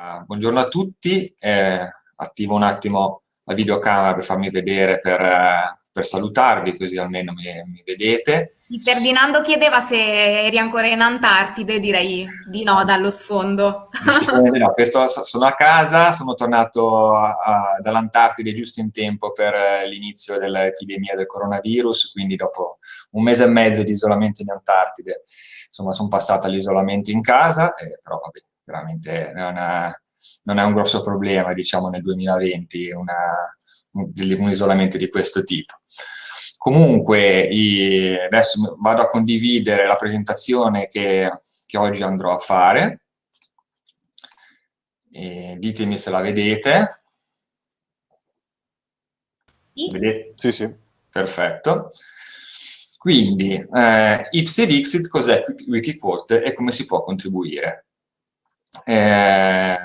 Uh, buongiorno a tutti, eh, attivo un attimo la videocamera per farmi vedere, per, uh, per salutarvi, così almeno mi, mi, vedete. Ferdinando chiedeva se eri ancora in Antartide, direi di no dallo sfondo. no, questo, sono a casa, sono tornato dall'Antartide giusto in tempo per l'inizio dell'epidemia del coronavirus, quindi dopo un mese e mezzo di isolamento in Antartide, insomma sono passato all'isolamento in casa, eh, però vabbè, veramente non è, non è, un grosso problema, diciamo, nel 2020, una, un, un, isolamento di questo tipo. Comunque, i, adesso vado a condividere la presentazione che, che oggi andrò a fare. E ditemi se la vedete. Vedete? Sì, sì. Perfetto. Quindi, eh, Ipsi Dixit cos'è Wikiquote e come si può contribuire? Eh,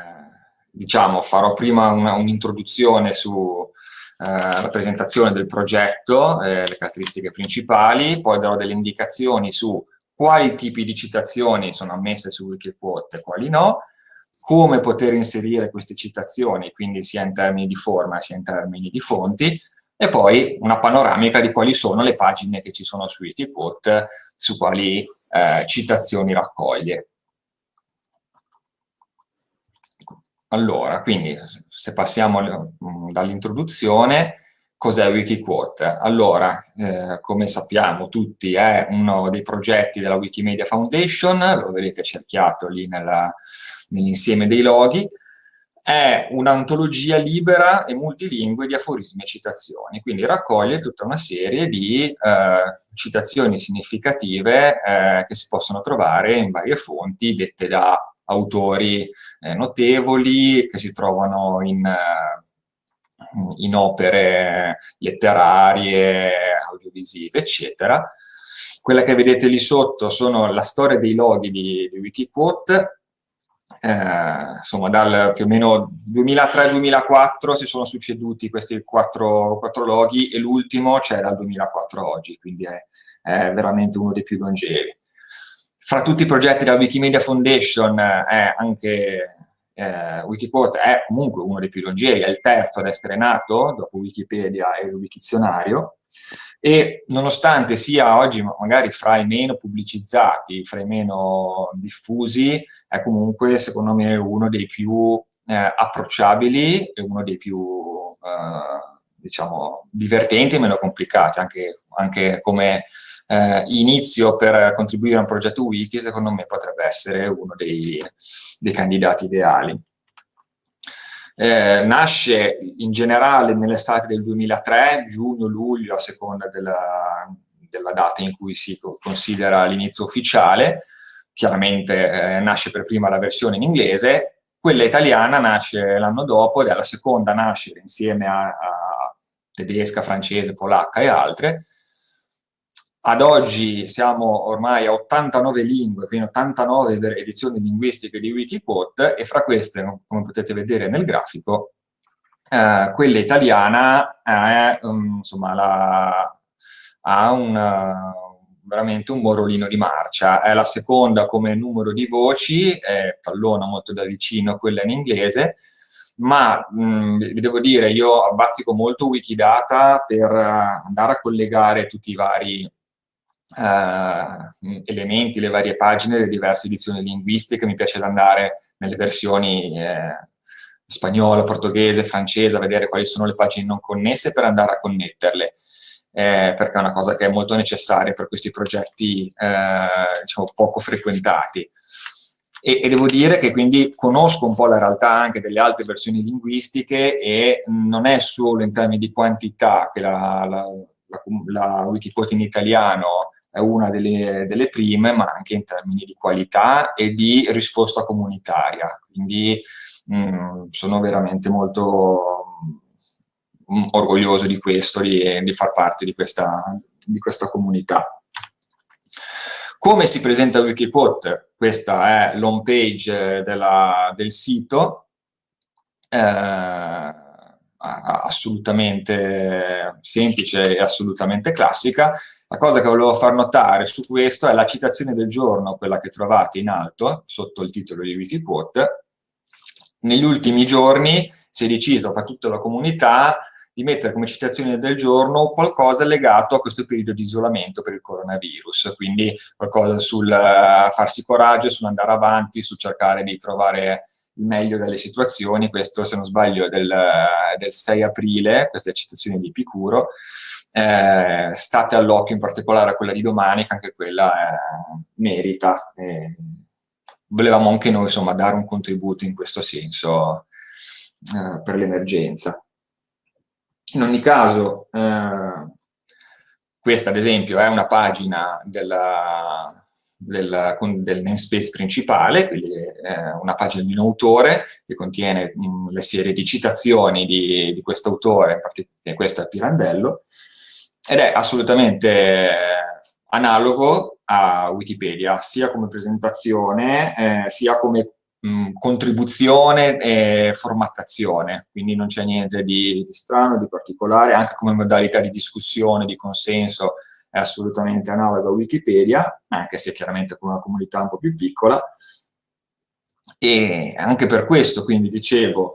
diciamo, farò prima un'introduzione un sulla eh, presentazione del progetto, eh, le caratteristiche principali, poi darò delle indicazioni su quali tipi di citazioni sono ammesse su Wikiquote e quali no, come poter inserire queste citazioni, quindi sia in termini di forma sia in termini di fonti, e poi una panoramica di quali sono le pagine che ci sono su Wikiquote, su quali eh, citazioni raccoglie. Allora, quindi se passiamo mm, dall'introduzione, cos'è Wikiquote? Allora, eh, come sappiamo tutti, è uno dei progetti della Wikimedia Foundation, lo vedete cerchiato lì nell'insieme dei loghi, è un'antologia libera e multilingue di aforismi e citazioni, quindi raccoglie tutta una serie di eh, citazioni significative eh, che si possono trovare in varie fonti dette da autori eh, notevoli che si trovano in, eh, in, opere letterarie, audiovisive, eccetera. Quella che vedete lì sotto sono la storia dei loghi di, di Wikiquote, eh, insomma dal più o meno 2003-2004 si sono succeduti questi quattro, quattro loghi e l'ultimo c'è dal 2004 oggi, quindi è, è veramente uno dei più longevi fra tutti i progetti della Wikimedia Foundation eh, è anche eh, Wikiquote è comunque uno dei più longevi, è il terzo ad essere nato, dopo Wikipedia e il Wikizionario, e nonostante sia oggi magari fra i meno pubblicizzati, fra i meno diffusi, è comunque secondo me uno dei più eh, approcciabili e uno dei più, eh, diciamo, divertenti e meno complicati, anche, anche come eh, inizio per contribuire a un progetto wiki, secondo me potrebbe essere uno dei, dei candidati ideali. Eh, nasce in generale nell'estate del 2003, giugno-luglio, a seconda della, della, data in cui si considera l'inizio ufficiale, chiaramente eh, nasce per prima la versione in inglese, quella italiana nasce l'anno dopo ed è la seconda a nascere insieme a, a tedesca, francese, polacca e altre, ad oggi siamo ormai a 89 lingue, quindi 89 edizioni linguistiche di Wikiquote e fra queste, come potete vedere nel grafico, eh, quella italiana è, um, insomma, la, ha una, veramente un morolino di marcia. È la seconda come numero di voci, è tallona molto da vicino quella in inglese, ma mh, vi devo dire, io abbazzico molto Wikidata per andare a collegare tutti i vari eh, elementi, le varie pagine delle diverse edizioni linguistiche, mi piace andare nelle versioni eh, spagnolo, portoghese, francese, a vedere quali sono le pagine non connesse per andare a connetterle, eh, perché è una cosa che è molto necessaria per questi progetti eh, diciamo, poco frequentati. E, e, devo dire che quindi conosco un po' la realtà anche delle altre versioni linguistiche e non è solo in termini di quantità che la, la, la, la Wikiquote in italiano è una delle, delle, prime, ma anche in termini di qualità e di risposta comunitaria. Quindi mh, mm, sono veramente molto mh, mm, orgoglioso di questo, di, di far parte di questa, di questa comunità. Come si presenta Wikiquote? Questa è l'home page della, del sito, eh, assolutamente semplice e assolutamente classica. La cosa che volevo far notare su questo è la citazione del giorno, quella che trovate in alto, sotto il titolo di Wikiquote, negli ultimi giorni si è deciso per tutta la comunità di mettere come citazione del giorno qualcosa legato a questo periodo di isolamento per il coronavirus, quindi qualcosa sul uh, farsi coraggio, sull'andare avanti, sul cercare di trovare il meglio delle situazioni, questo se non sbaglio è del, del 6 aprile, questa è citazione di Epicuro, eh, state all'occhio in particolare a quella di domani, che anche quella eh, merita. Eh, volevamo anche noi insomma dare un contributo in questo senso eh, per l'emergenza. In ogni caso, eh, questa ad esempio è una pagina della, del, del, namespace principale, quindi è una pagina di un autore che contiene mh, mm, le serie di citazioni di, di questo autore, che questo è Pirandello, ed è assolutamente analogo a Wikipedia, sia come presentazione, eh, sia come mh, contribuzione e formattazione, quindi non c'è niente di, di, strano, di particolare, anche come modalità di discussione, di consenso, è assolutamente analogo a Wikipedia, anche se chiaramente con una comunità un po' più piccola, e anche per questo, quindi dicevo,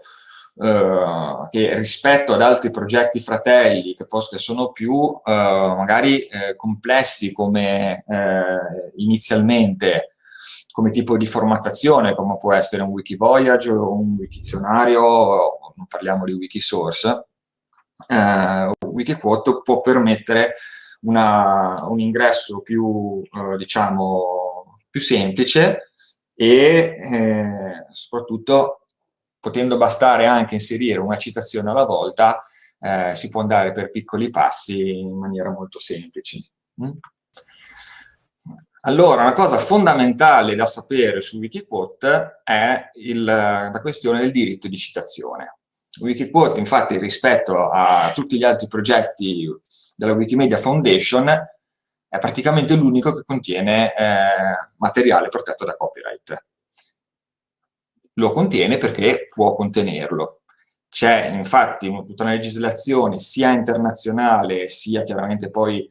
Uh, che rispetto ad altri progetti fratelli che, che sono più uh, magari uh, complessi come inizialmente come tipo di formattazione, come può essere un Wikivoyage o un Wikizionario, non parliamo di Wikisource, eh, Wikiquote può permettere una, un ingresso più, eh, diciamo, più semplice e eh, soprattutto potendo bastare anche inserire una citazione alla volta, eh, si può andare per piccoli passi in maniera molto semplice. Mm? Allora, una cosa fondamentale da sapere su Wikiquote è il, la questione del diritto di citazione. Wikiquote, infatti, rispetto a tutti gli altri progetti della Wikimedia Foundation, è praticamente l'unico che contiene eh, materiale protetto da copyright. Lo contiene perché può contenerlo. C'è infatti tutta una legislazione sia internazionale sia chiaramente poi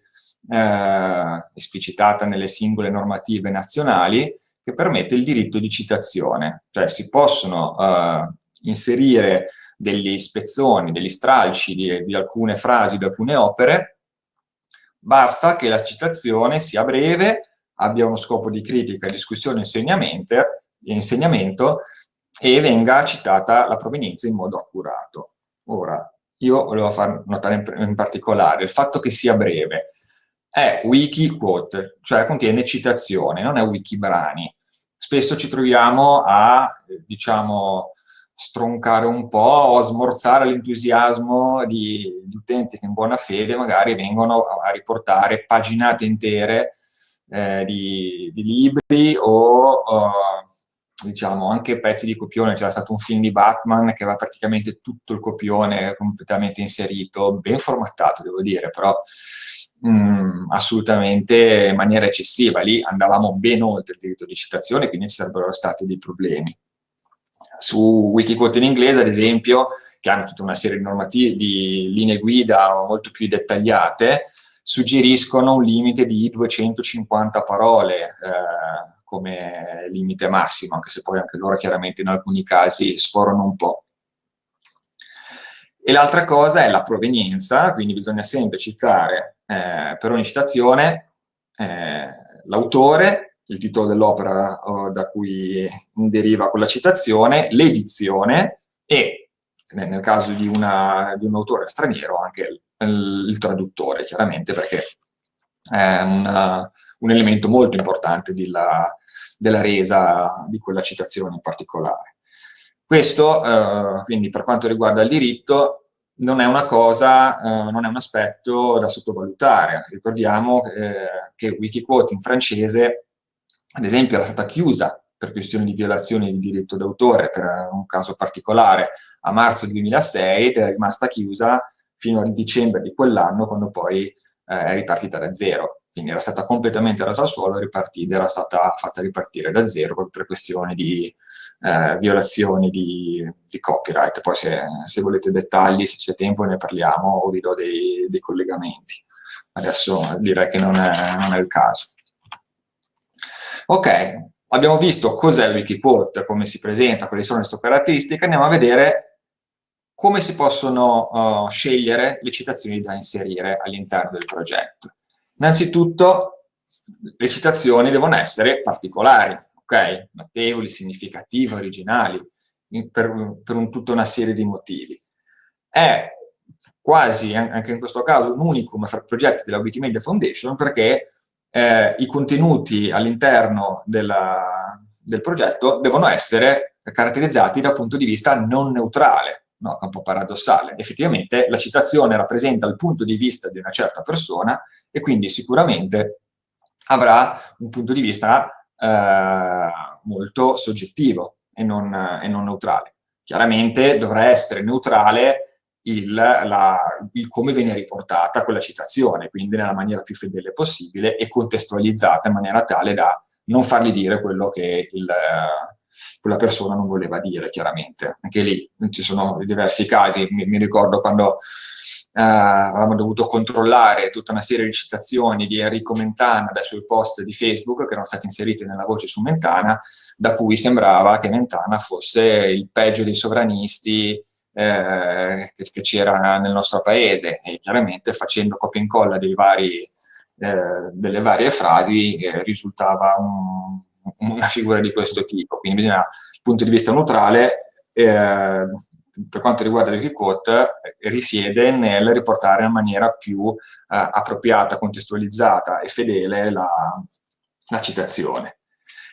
eh, esplicitata nelle singole normative nazionali, che permette il diritto di citazione, cioè si possono eh, inserire degli spezzoni, degli stralci di, di alcune frasi, di alcune opere, basta che la citazione sia breve, abbia uno scopo di critica, discussione e insegnamento e venga citata la provenienza in modo accurato. Ora, io volevo far notare in, particolare il fatto che sia breve, è wiki quote, cioè contiene citazione, non è wiki brani. Spesso ci troviamo a, diciamo, stroncare un po' o a smorzare l'entusiasmo di, di, utenti che in buona fede magari vengono a, riportare paginate intere eh, di, di, libri o uh, diciamo anche pezzi di copione, c'era stato un film di Batman che aveva praticamente tutto il copione completamente inserito, ben formattato devo dire, però mh, mm, assolutamente in maniera eccessiva, lì andavamo ben oltre il diritto di citazione, quindi ci sarebbero stati dei problemi. Su Wikiquote in inglese, ad esempio, che hanno tutta una serie di di linee guida molto più dettagliate, suggeriscono un limite di 250 parole eh, come limite massimo, anche se poi anche loro chiaramente in alcuni casi sforano un po'. E l'altra cosa è la provenienza, quindi bisogna sempre citare eh, per ogni citazione eh, l'autore, il titolo dell'opera da cui deriva quella citazione, l'edizione e, nel caso di, una, di, un autore straniero, anche il, il traduttore, chiaramente, perché è una, un elemento molto importante della, della resa di quella citazione in particolare. Questo, eh, quindi, per quanto riguarda il diritto, non è una cosa, eh, non è un aspetto da sottovalutare. Ricordiamo eh, che Wikiquote in francese, ad esempio, era stata chiusa per questioni di violazione di diritto d'autore, per un caso particolare, a marzo 2006 ed è rimasta chiusa fino a dicembre di quell'anno, quando poi eh, è ripartita da zero. Quindi era stata completamente rasa al suolo ed era stata fatta ripartire da zero per questioni di eh, violazioni di, di, copyright. Poi se, se, volete dettagli, se c'è tempo ne parliamo o vi do dei, dei collegamenti. Adesso direi che non è, non è il caso. Ok, abbiamo visto cos'è Wikiquote, come si presenta, quali sono le sue caratteristiche, andiamo a vedere come si possono uh, scegliere le citazioni da inserire all'interno del progetto. Innanzitutto, le citazioni devono essere particolari, ok? Notevoli, significative, originali, per, per un, tutta una serie di motivi. È quasi, anche in questo caso, un unicum fra progetti della Wikimedia Foundation perché eh, i contenuti all'interno del progetto devono essere caratterizzati dal punto di vista non neutrale, no? è un po' paradossale. Effettivamente la citazione rappresenta il punto di vista di una certa persona e quindi sicuramente avrà un punto di vista eh, molto soggettivo e non, e non neutrale. Chiaramente dovrà essere neutrale il, la, il, come viene riportata quella citazione, quindi nella maniera più fedele possibile e contestualizzata in maniera tale da non fargli dire quello che il, quella persona non voleva dire, chiaramente. Anche lì ci sono diversi casi, mi, mi ricordo quando eh, avevamo dovuto controllare tutta una serie di citazioni di Enrico Mentana dai suoi post di Facebook che erano stati inseriti nella voce su Mentana, da cui sembrava che Mentana fosse il peggio dei sovranisti, eh, che, c'era nel nostro paese e chiaramente facendo copia e incolla vari, eh, delle varie frasi eh, risultava un, una figura di questo tipo. Quindi bisogna, dal punto di vista neutrale, eh, per quanto riguarda il quote, risiede nel riportare in maniera più eh, appropriata, contestualizzata e fedele la, la citazione.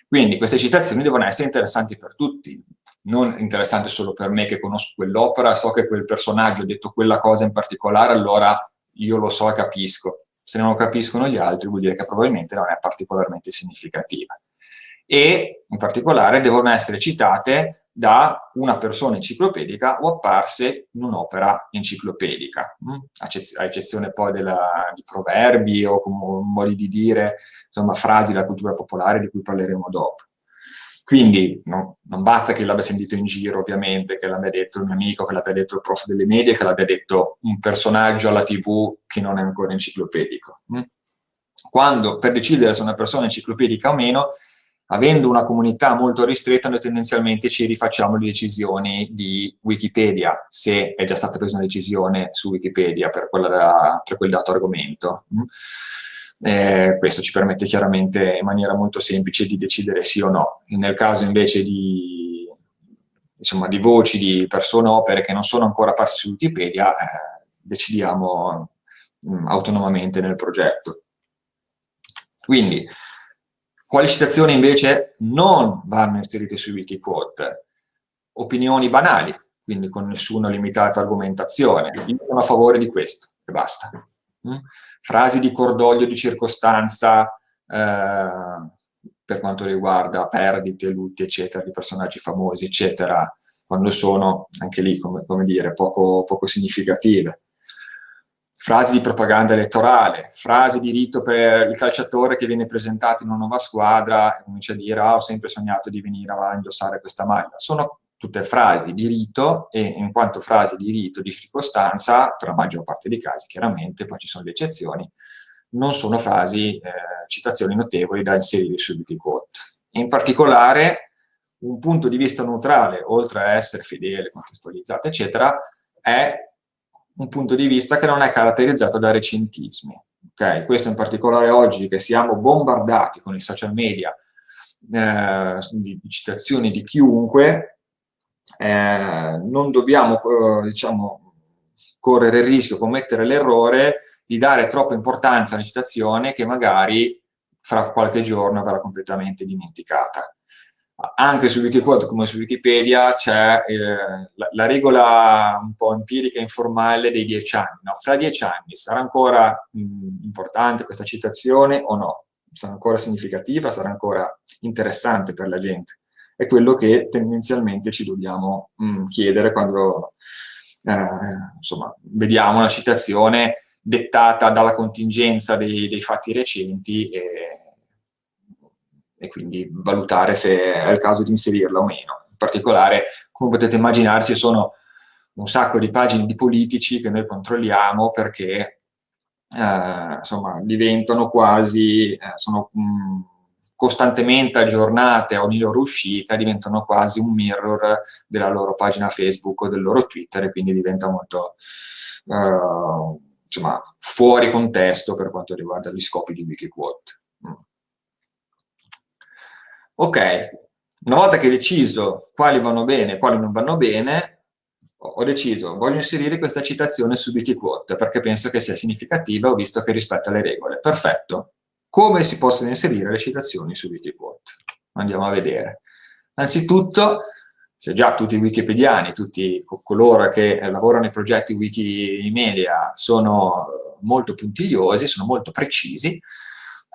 Quindi queste citazioni devono essere interessanti per tutti, non interessante solo per me che conosco quell'opera, so che quel personaggio ha detto quella cosa in particolare, allora io lo so e capisco. Se non lo capiscono gli altri vuol dire che probabilmente non è particolarmente significativa. E in particolare devono essere citate da una persona enciclopedica o apparse in un'opera enciclopedica, mm? a eccezione poi della, di proverbi o modi di dire, insomma frasi della cultura popolare di cui parleremo dopo. Quindi no, non basta che l'abbia sentito in giro, ovviamente, che l'abbia detto il mio amico, che l'abbia detto il prof delle medie, che l'abbia detto un personaggio alla tv che non è ancora enciclopedico. Mm? Quando, per decidere se una persona è enciclopedica o meno, avendo una comunità molto ristretta, noi tendenzialmente ci rifacciamo le decisioni di Wikipedia, se è già stata presa una decisione su Wikipedia per, quella, per quel dato argomento. Eh, questo ci permette chiaramente in maniera molto semplice di decidere sì o no. Nel caso invece di, insomma, di voci di persone opere che non sono ancora apparse su Wikipedia, eh, decidiamo mh, mm, autonomamente nel progetto. Quindi, quali citazioni invece non vanno inserite su Wikiquote? Opinioni banali, quindi con nessuna limitata argomentazione. Io sono a favore di questo e basta. Mm? frasi di cordoglio, di circostanza, eh, per quanto riguarda perdite, lutti, eccetera, di personaggi famosi, eccetera, quando sono, anche lì, come, come dire, poco, poco significative. Frasi di propaganda elettorale, frasi di rito per il calciatore che viene presentato in una nuova squadra e comincia a dire ah, ho sempre sognato di venire a indossare questa maglia. Sono tutte frasi di rito e in quanto frasi di rito, di circostanza, per la maggior parte dei casi chiaramente, poi ci sono le eccezioni, non sono frasi, eh, citazioni notevoli da inserire su Wikiquote. In particolare, un punto di vista neutrale, oltre a essere fedele, contestualizzato, eccetera, è un punto di vista che non è caratterizzato da recentismi. Okay? Questo in particolare oggi che siamo bombardati con i social media eh, di citazioni di chiunque, eh, non dobbiamo, eh, diciamo, correre il rischio, commettere l'errore di dare troppa importanza a una citazione che magari fra qualche giorno verrà completamente dimenticata. Anche su Wikiquote come su Wikipedia c'è eh, la, la, regola un po' empirica e informale dei dieci anni. No? Fra dieci anni sarà ancora mh, importante questa citazione o no? Sarà ancora significativa? Sarà ancora interessante per la gente? È quello che tendenzialmente ci dobbiamo mh, mm, chiedere quando eh, insomma, vediamo una citazione dettata dalla contingenza dei, dei fatti recenti e, e, quindi valutare se è il caso di inserirla o meno. In particolare, come potete immaginare, ci sono un sacco di pagine di politici che noi controlliamo perché eh, insomma, diventano quasi, eh, sono mh, mm, costantemente aggiornate a ogni loro uscita, diventano quasi un mirror della loro pagina Facebook o del loro Twitter e quindi diventa molto uh, insomma, fuori contesto per quanto riguarda gli scopi di Wikiquote. Mm. Ok, una volta che hai deciso quali vanno bene e quali non vanno bene, ho deciso, voglio inserire questa citazione su Wikiquote perché penso che sia significativa, ho visto che rispetta le regole. Perfetto. Come si possono inserire le citazioni su Wikiquote? Andiamo a vedere. Anzitutto, se già tutti i wikipediani, tutti coloro che lavorano nei progetti Wikimedia sono molto puntigliosi, sono molto precisi,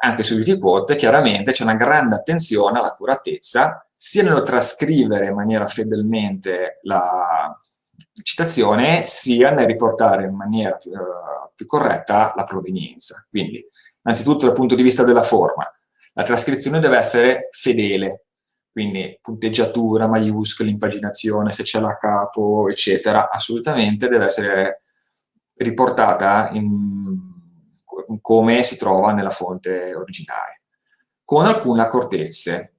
anche su Wikiquote chiaramente c'è una grande attenzione all'accuratezza, sia nello trascrivere in maniera fedelmente la, citazione sia nel riportare in maniera più, uh, più corretta la provenienza. Quindi, innanzitutto dal punto di vista della forma, la trascrizione deve essere fedele, quindi punteggiatura, maiuscoli, impaginazione, se c'è la capo, eccetera, assolutamente deve essere riportata in, in come si trova nella fonte originale, con alcune accortezze.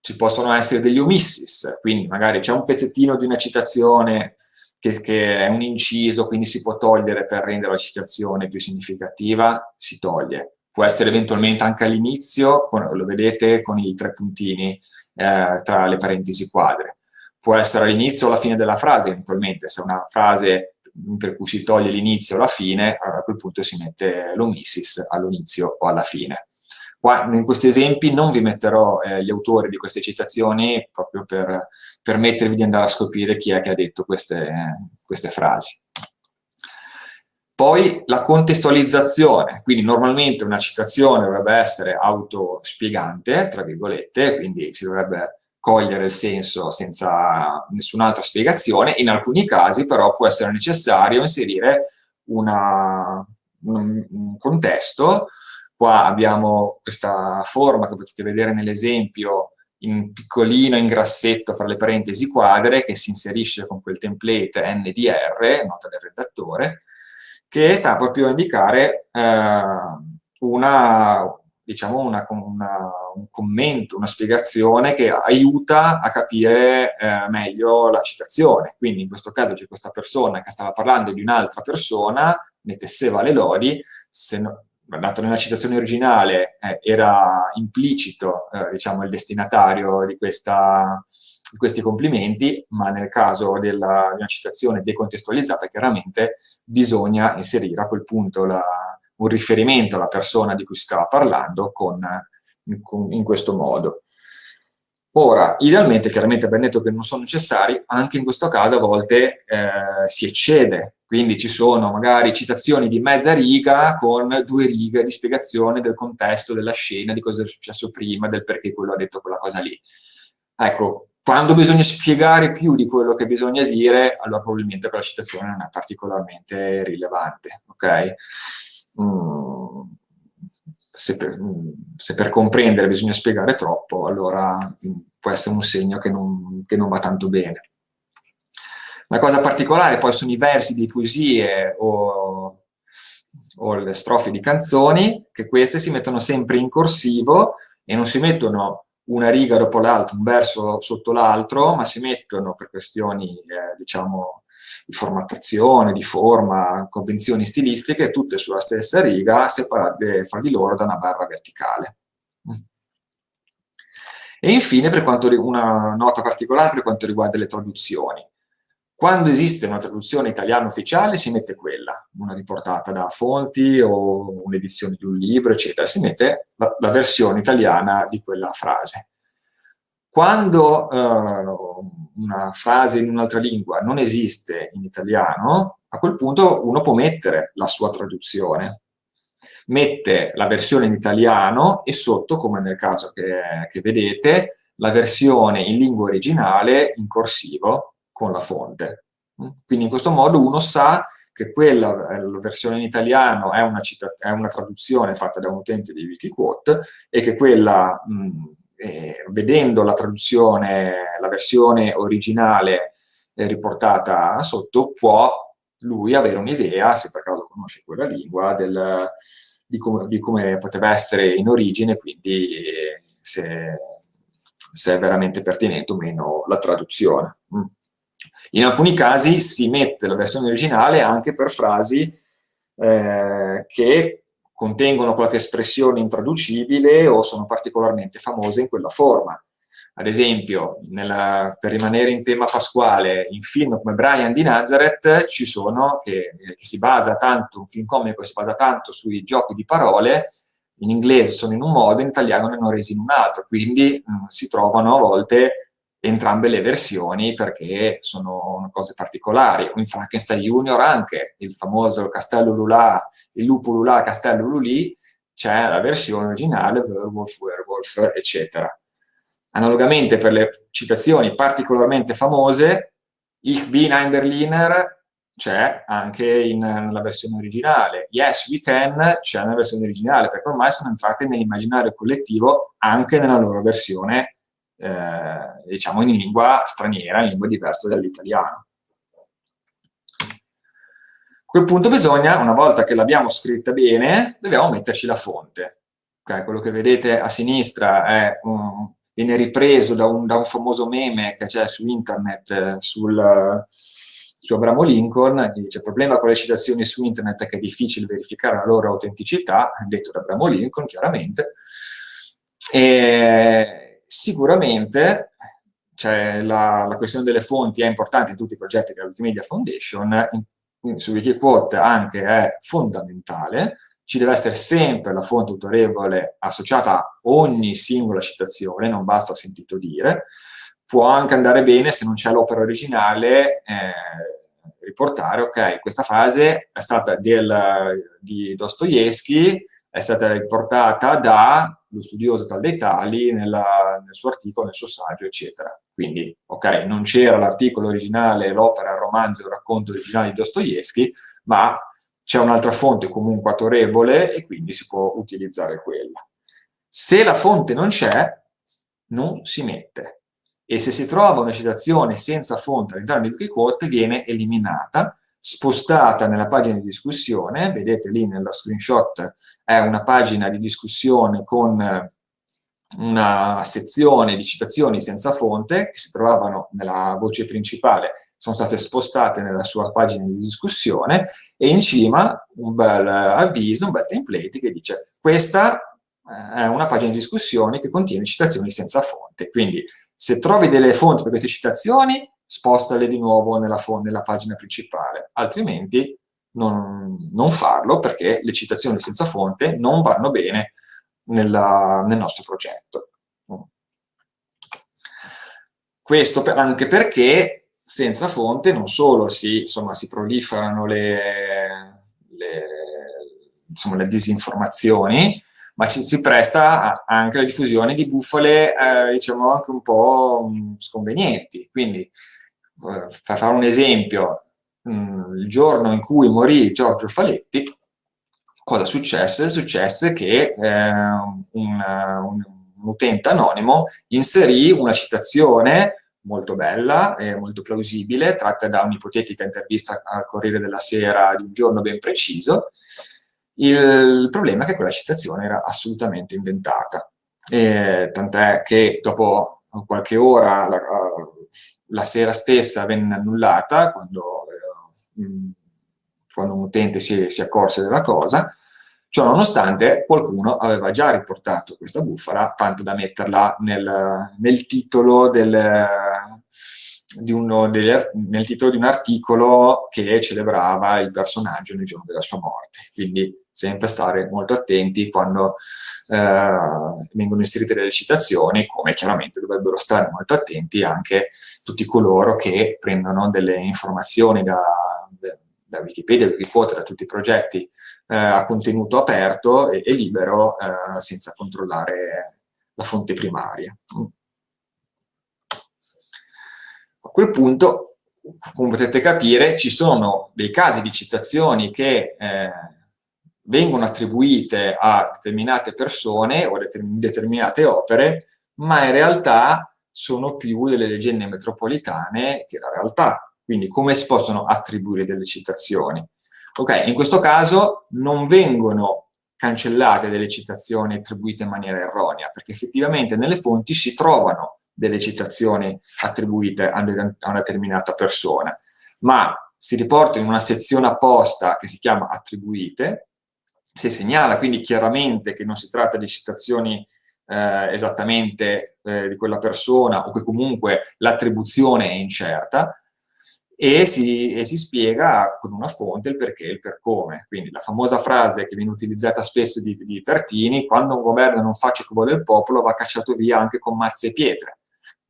Ci possono essere degli omissis, quindi magari c'è un pezzettino di una citazione che, che, è un inciso, quindi si può togliere per rendere la citazione più significativa, si toglie. Può essere eventualmente anche all'inizio, lo vedete con i tre puntini eh, tra le parentesi quadre. Può essere all'inizio o alla fine della frase, eventualmente, se è una frase per cui si toglie l'inizio o la fine, a quel punto si mette l'omissis all'inizio o alla fine. Qua, in questi esempi non vi metterò eh, gli autori di queste citazioni proprio per permettervi di andare a scoprire chi è che ha detto queste, queste frasi. Poi la contestualizzazione, quindi normalmente una citazione dovrebbe essere autospiegante, tra virgolette, quindi si dovrebbe cogliere il senso senza nessun'altra spiegazione, in alcuni casi però può essere necessario inserire una, un, un contesto. Qua abbiamo questa forma che potete vedere nell'esempio in piccolino, in grassetto, fra le parentesi quadre, che si inserisce con quel template NDR, nota del redattore, che sta proprio a indicare eh, una, diciamo una, una, un commento, una spiegazione che aiuta a capire eh, meglio la citazione. Quindi in questo caso c'è questa persona che stava parlando di un'altra persona, ne tesseva le lodi, se no, dato nella citazione originale eh, era implicito eh, diciamo, il destinatario di, questa, di, questi complimenti, ma nel caso della, di una citazione decontestualizzata chiaramente bisogna inserire a quel punto la, un riferimento alla persona di cui si stava parlando con, con, in questo modo. Ora, idealmente, chiaramente abbiamo detto che non sono necessari, anche in questo caso a volte eh, si eccede, quindi ci sono magari citazioni di mezza riga con due righe di spiegazione del contesto, della scena, di cosa è successo prima, del perché quello ha detto quella cosa lì. Ecco, quando bisogna spiegare più di quello che bisogna dire, allora probabilmente quella citazione non è particolarmente rilevante, ok? Mm se per, se per, comprendere bisogna spiegare troppo, allora mm, può essere un segno che non, che non va tanto bene. Una cosa particolare poi sono i versi di poesie o, o le strofe di canzoni, che queste si mettono sempre in corsivo e non si mettono una riga dopo l'altra, un verso sotto l'altro, ma si mettono per questioni, eh, diciamo, di formattazione, di forma, convenzioni stilistiche, tutte sulla stessa riga, separate fra di loro da una barra verticale. E infine, per quanto, una nota particolare per quanto riguarda le traduzioni. Quando esiste una traduzione italiana ufficiale si mette quella, una riportata da fonti o un'edizione di un libro, eccetera, si mette la, la versione italiana di quella frase. Quando uh, una frase in un'altra lingua non esiste in italiano, a quel punto uno può mettere la sua traduzione. Mette la versione in italiano e sotto, come nel caso che, che vedete, la versione in lingua originale in corsivo con la fonte. Quindi in questo modo uno sa che quella la versione in italiano è una, è una, traduzione fatta da un utente di Wikiquote e che quella mh, eh, vedendo la traduzione, la versione originale eh, riportata sotto, può lui avere un'idea, se per caso conosce quella lingua, del, di come, di come poteva essere in origine, quindi se, se, è veramente pertinente o meno la traduzione. Mm. In alcuni casi si mette la versione originale anche per frasi eh, che contengono qualche espressione intraducibile o sono particolarmente famose in quella forma. Ad esempio, nella, per rimanere in tema pasquale, in film come Brian di Nazareth ci sono, che, che si basa tanto, un film comico si basa tanto sui giochi di parole, in inglese sono in un modo, in italiano ne hanno resi in un altro, quindi mh, mm, si trovano a volte entrambe le versioni perché sono cose particolari. In Frankenstein Junior anche, il famoso Castello Lulà, il lupo Lulà, Castello Lulì, c'è la versione originale, Werewolf, Werewolf, eccetera. Analogamente per le citazioni particolarmente famose, Ich bin ein Berliner c'è anche in, nella versione originale. Yes, we can c'è nella versione originale, perché ormai sono entrate nell'immaginario collettivo anche nella loro versione, eh, diciamo, in lingua straniera, in lingua diversa dall'italiano. A quel punto bisogna, una volta che l'abbiamo scritta bene, dobbiamo metterci la fonte. Okay, quello che vedete a sinistra è un, viene ripreso da un, da un famoso meme che c'è su internet eh, sul, su Abramo Lincoln, che dice il problema con le citazioni su internet è che è difficile verificare la loro autenticità, detto da Abramo Lincoln chiaramente, e sicuramente cioè, la, la, questione delle fonti è importante in tutti i progetti della Wikimedia Foundation, in, su Wikiquote anche è fondamentale, ci deve essere sempre la fonte autorevole associata a ogni singola citazione, non basta sentito dire, può anche andare bene se non c'è l'opera originale, eh, riportare, ok, questa frase è stata del, di Dostoevsky, è stata riportata da lo studioso tal dei tali nella, nel suo articolo, nel suo saggio, eccetera. Quindi, ok, non c'era l'articolo originale, l'opera, il romanzo, il racconto originale di Dostoevsky, ma c'è un'altra fonte comunque autorevole e quindi si può utilizzare quella. Se la fonte non c'è, non si mette. E se si trova una citazione senza fonte all'interno di Wikiquote, viene eliminata, spostata nella pagina di discussione, vedete lì nello screenshot è una pagina di discussione con una sezione di citazioni senza fonte che si trovavano nella voce principale, sono state spostate nella sua pagina di discussione e in cima un bel avviso, un bel template che dice questa eh, è una pagina di discussione che contiene citazioni senza fonte, quindi se trovi delle fonti per queste citazioni spostale di nuovo nella, nella pagina principale, altrimenti non, non farlo perché le citazioni senza fonte non vanno bene nella, nel nostro progetto. Questo per, anche perché senza fonte non solo si, insomma, si proliferano le, le, insomma, le disinformazioni, ma ci si presta anche alla diffusione di bufale, eh, diciamo, anche un po' mm, sconvenienti. Quindi, fare un esempio, mm, il giorno in cui morì Giorgio Faletti, cosa successe? Successe che eh, un, un, utente anonimo inserì una citazione molto bella e molto plausibile, tratta da un'ipotetica intervista al Corriere della Sera di un giorno ben preciso. Il problema è che quella citazione era assolutamente inventata, tant'è che dopo qualche ora, la, la, sera stessa, venne annullata, quando, eh, quando un utente si, si accorse della cosa, Ciò nonostante qualcuno aveva già riportato questa bufala, tanto da metterla nel, nel titolo del, di uno degli, nel titolo di un articolo che celebrava il personaggio nel giorno della sua morte. Quindi sempre stare molto attenti quando eh, vengono inserite delle citazioni, come chiaramente dovrebbero stare molto attenti anche tutti coloro che prendono delle informazioni da, da Wikipedia, Wikiquote, da tutti i progetti eh, a contenuto aperto e, e libero eh, senza controllare la fonte primaria. A quel punto, come potete capire, ci sono dei casi di citazioni che eh, vengono attribuite a determinate persone o determinate opere, ma in realtà sono più delle leggende metropolitane che la realtà. Quindi come si possono attribuire delle citazioni? Ok, in questo caso non vengono cancellate delle citazioni attribuite in maniera erronea, perché effettivamente nelle fonti si trovano delle citazioni attribuite a una determinata persona, ma si riporta in una sezione apposta che si chiama attribuite, si segnala quindi chiaramente che non si tratta di citazioni eh, esattamente eh, di quella persona o che comunque l'attribuzione è incerta, e si, e si, spiega con una fonte il perché e il per come. Quindi la famosa frase che viene utilizzata spesso di, di Pertini, quando un governo non fa ciò che vuole il popolo va cacciato via anche con mazze e pietre.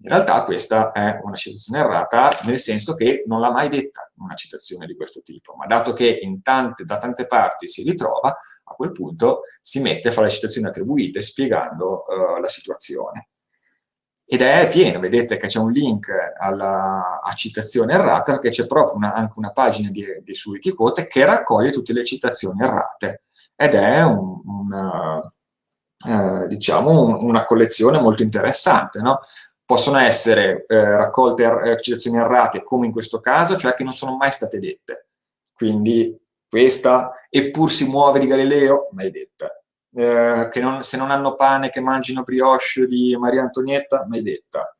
In realtà questa è una citazione errata, nel senso che non l'ha mai detta una citazione di questo tipo, ma dato che tante, da tante parti si ritrova, a quel punto si mette a fare le citazioni attribuite spiegando uh, la situazione ed è pieno, vedete che c'è un link alla, a citazione errata, perché c'è proprio una, anche una pagina di, di, su Wikiquote che raccoglie tutte le citazioni errate, ed è un, una, eh, diciamo un, una collezione molto interessante, no? Possono essere eh, raccolte er eh, citazioni errate, come in questo caso, cioè che non sono mai state dette. Quindi questa, eppur si muove di Galileo, mai detta eh, che non, se non hanno pane che mangino brioche di Maria Antonietta, mai detta.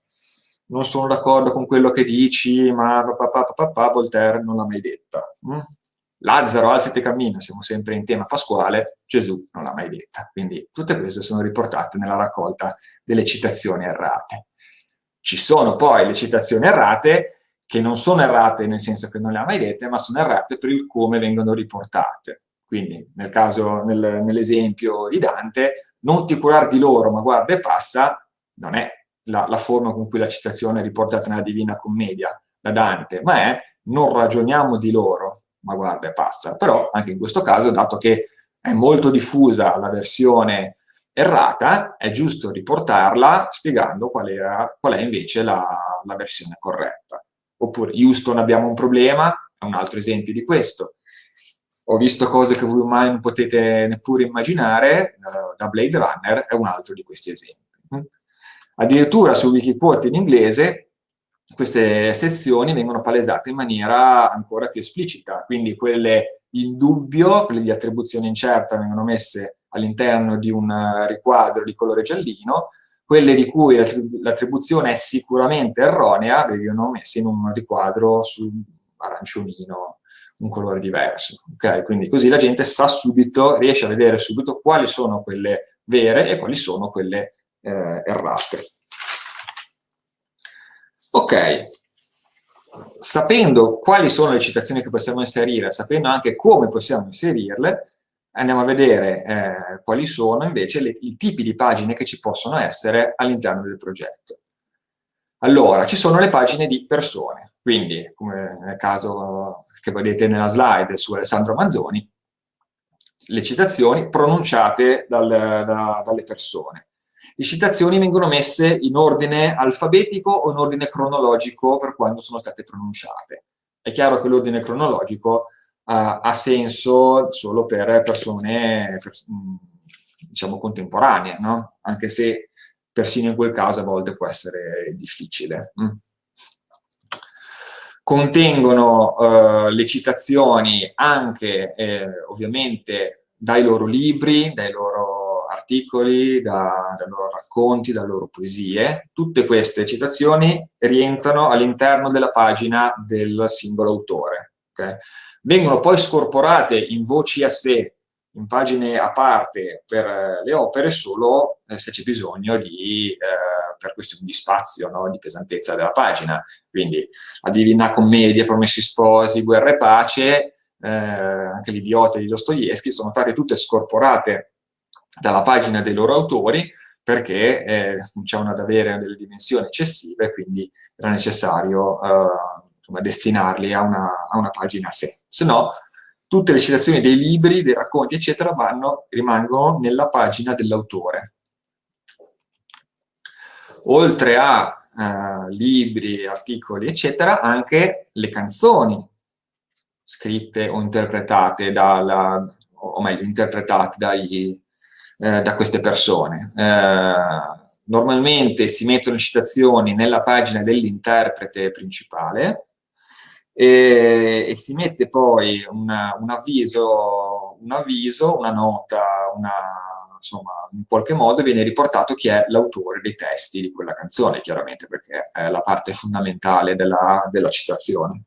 Non sono d'accordo con quello che dici, ma papà, papà, papà, Voltaire non l'ha mai detta. Mm? Lazzaro, alzati e cammina, siamo sempre in tema pasquale, Gesù non l'ha mai detta. Quindi tutte queste sono riportate nella raccolta delle citazioni errate. Ci sono poi le citazioni errate che non sono errate nel senso che non le ha mai dette, ma sono errate per il come vengono riportate. Quindi nel caso, nel, nell'esempio di Dante, non ti curare di loro, ma guarda e passa, non è la, la, forma con cui la citazione è riportata nella Divina Commedia da Dante, ma è non ragioniamo di loro, ma guarda e passa. Però anche in questo caso, dato che è molto diffusa la versione errata, è giusto riportarla spiegando qual, era, qual è invece la, la versione corretta. Oppure Houston abbiamo un problema, è un altro esempio di questo ho visto cose che voi mai non potete neppure immaginare, da Blade Runner è un altro di questi esempi. Addirittura su Wikiquote in inglese queste sezioni vengono palesate in maniera ancora più esplicita, quindi quelle in dubbio, quelle di attribuzione incerta vengono messe all'interno di un riquadro di colore giallino, quelle di cui l'attribuzione è sicuramente erronea vengono messe in un riquadro su aranciolino un colore diverso, ok? Quindi così la gente sa subito, riesce a vedere subito quali sono quelle vere e quali sono quelle eh, errate. Ok, sapendo quali sono le citazioni che possiamo inserire, sapendo anche come possiamo inserirle, andiamo a vedere eh, quali sono invece le, i tipi di pagine che ci possono essere all'interno del progetto. Allora, ci sono le pagine di persone, quindi come nel caso che vedete nella slide su Alessandro Manzoni, le citazioni pronunciate dal, da, dalle persone. Le citazioni vengono messe in ordine alfabetico o in ordine cronologico per quando sono state pronunciate. È chiaro che l'ordine cronologico ha senso solo per persone per, diciamo contemporanee, no? anche se persino in quel caso a volte può essere difficile. Mm. Contengono eh, le citazioni anche eh, ovviamente dai loro libri, dai loro articoli, da, dai loro racconti, dalle loro poesie. Tutte queste citazioni rientrano all'interno della pagina del singolo autore. Okay? Vengono poi scorporate in voci a sé in pagine a parte per eh, le opere solo eh, se c'è bisogno di, eh, per questioni di spazio, no? di pesantezza della pagina. Quindi la Divina Commedia, Promessi Sposi, Guerra e Pace, eh, anche l'Idiota di Dostoevsky, sono state tutte scorporate dalla pagina dei loro autori perché eh, cominciavano ad avere delle dimensioni eccessive quindi era necessario eh, insomma, destinarli a una, a una pagina a sé. Se no, tutte le citazioni dei libri, dei racconti, eccetera, vanno, rimangono nella pagina dell'autore. Oltre a eh, libri, articoli, eccetera, anche le canzoni scritte o interpretate, dalla, o meglio, interpretate dai, eh, da queste persone. Eh, normalmente si mettono citazioni nella pagina dell'interprete principale, e, e si mette poi una, un avviso un avviso, una nota, una, insomma, in qualche modo viene riportato chi è l'autore dei testi di quella canzone, chiaramente, perché è la parte fondamentale della, della citazione.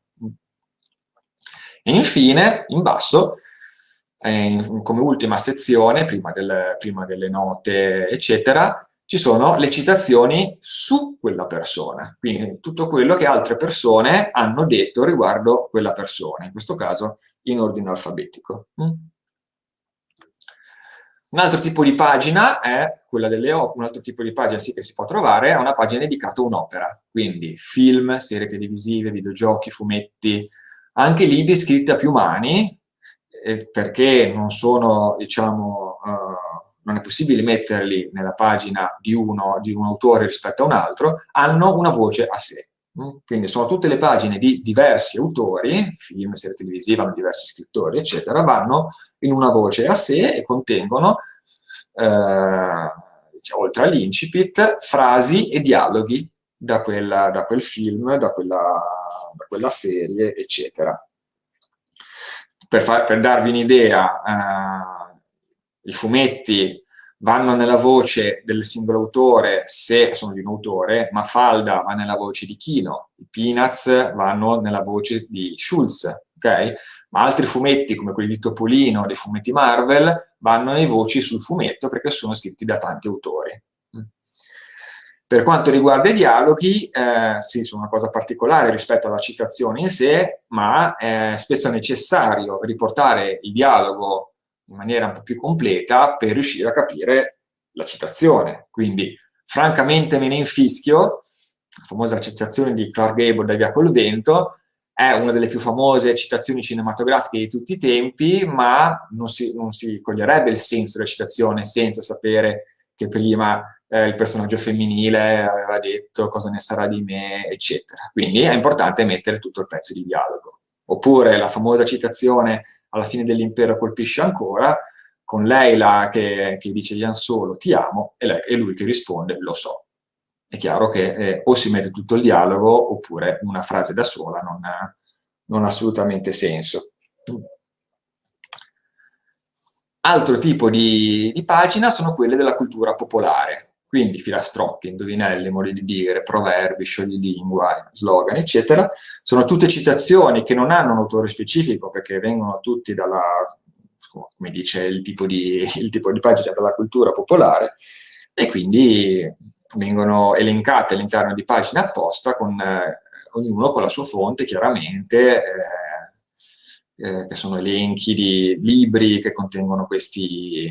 E infine, in basso, in, come ultima sezione, prima, del, prima delle note, eccetera, ci sono le citazioni su quella persona, quindi tutto quello che altre persone hanno detto riguardo quella persona, in questo caso in ordine alfabetico. Mm? Un altro tipo di pagina è quella delle opere, un altro tipo di pagina sì che si può trovare, è una pagina dedicata a un'opera, quindi film, serie televisive, videogiochi, fumetti, anche libri scritti a più mani, eh, perché non sono, diciamo, uh, non è possibile metterli nella pagina di, uno, di un autore rispetto a un altro, hanno una voce a sé. Mm? Quindi sono tutte le pagine di diversi autori, film, serie televisive, hanno diversi scrittori, eccetera, vanno in una voce a sé e contengono, eh, diciamo, oltre all'incipit, frasi e dialoghi da, quella, da quel film, da quella, da quella, serie, eccetera. Per, far, per darvi un'idea, eh, i fumetti vanno nella voce del singolo autore se sono di un autore, ma Falda va nella voce di Kino, i Peanuts vanno nella voce di Schulz, ok? Ma altri fumetti, come quelli di Topolino, dei fumetti Marvel, vanno nei voci sul fumetto perché sono scritti da tanti autori. Per quanto riguarda i dialoghi, eh, sì, sono una cosa particolare rispetto alla citazione in sé, ma è spesso necessario riportare il dialogo in maniera un po' più completa per riuscire a capire la citazione. Quindi, francamente me ne infischio, la famosa citazione di Clark Gable da Via col vento, è una delle più famose citazioni cinematografiche di tutti i tempi, ma non si, non si coglierebbe il senso della citazione senza sapere che prima eh, il personaggio femminile aveva detto cosa ne sarà di me, eccetera. Quindi è importante mettere tutto il pezzo di dialogo. Oppure la famosa citazione alla fine dell'impero colpisce ancora, con Leila che, che dice Ian Solo ti amo e, lei, e, lui che risponde lo so. È chiaro che eh, o si mette tutto il dialogo oppure una frase da sola non ha, non ha assolutamente senso. Altro tipo di, di pagina sono quelle della cultura popolare, quindi filastrocchi, indovinelli, modi di dire, proverbi, scioglilingua, slogan, eccetera, sono tutte citazioni che non hanno un autore specifico perché vengono tutti dalla, come dice il tipo di, il tipo di pagina della cultura popolare e quindi vengono elencate all'interno di pagine apposta con eh, ognuno con la sua fonte chiaramente eh, eh, che sono elenchi di libri che contengono questi,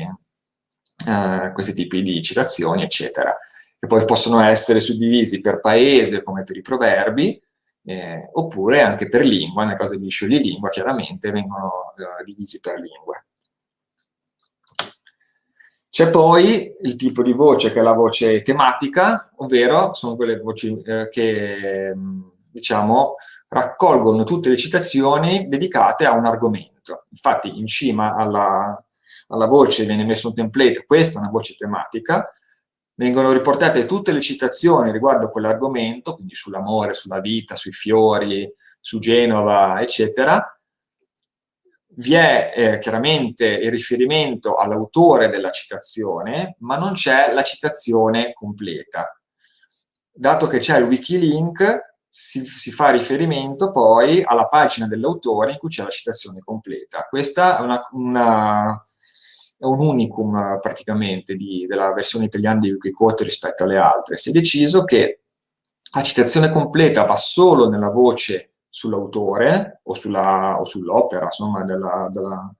eh, questi tipi di citazioni, eccetera, che poi possono essere suddivisi per paese come per i proverbi, eh, oppure anche per lingua, nel caso di scioglilingua chiaramente vengono eh, divisi per lingua. C'è poi il tipo di voce che è la voce tematica, ovvero sono quelle voci eh, che diciamo, raccolgono tutte le citazioni dedicate a un argomento. Infatti in cima alla, alla voce viene messo un template, questa è una voce tematica, vengono riportate tutte le citazioni riguardo quell'argomento, quindi sull'amore, sulla vita, sui fiori, su Genova, eccetera. Vi è eh, chiaramente il riferimento all'autore della citazione, ma non c'è la citazione completa. Dato che c'è il Wikilink, si, si, fa riferimento poi alla pagina dell'autore in cui c'è la citazione completa. Questa è una, una è un unicum praticamente di, della versione italiana di Wikiquote rispetto alle altre. Si è deciso che la citazione completa va solo nella voce sull'autore o sull'opera, sull insomma, della, della,